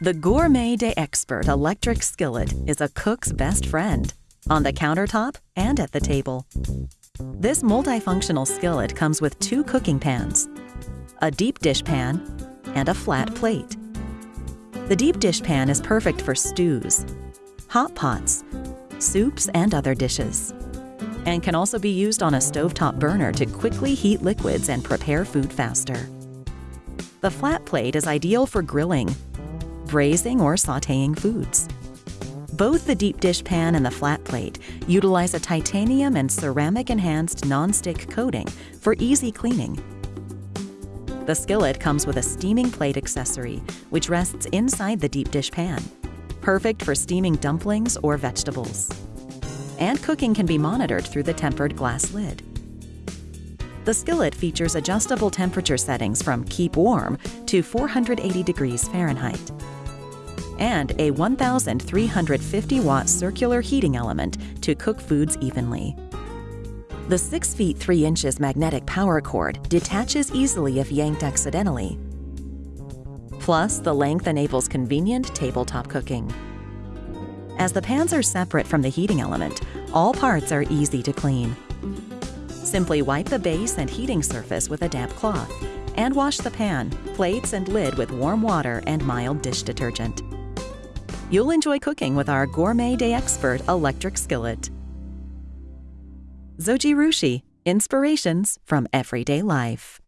The Gourmet d'Expert electric skillet is a cook's best friend, on the countertop and at the table. This multifunctional skillet comes with two cooking pans, a deep dish pan, and a flat plate. The deep dish pan is perfect for stews, hot pots, soups, and other dishes, and can also be used on a stovetop burner to quickly heat liquids and prepare food faster. The flat plate is ideal for grilling, braising, or sautéing foods. Both the deep dish pan and the flat plate utilize a titanium and ceramic enhanced non-stick coating for easy cleaning. The skillet comes with a steaming plate accessory, which rests inside the deep dish pan, perfect for steaming dumplings or vegetables. And cooking can be monitored through the tempered glass lid. The skillet features adjustable temperature settings from keep warm to 480 degrees Fahrenheit and a 1,350 watt circular heating element to cook foods evenly. The 6 feet 3 inches magnetic power cord detaches easily if yanked accidentally. Plus, the length enables convenient tabletop cooking. As the pans are separate from the heating element, all parts are easy to clean. Simply wipe the base and heating surface with a damp cloth and wash the pan, plates, and lid with warm water and mild dish detergent. You'll enjoy cooking with our Gourmet d'Expert electric skillet. Zoji Zojirushi, inspirations from everyday life.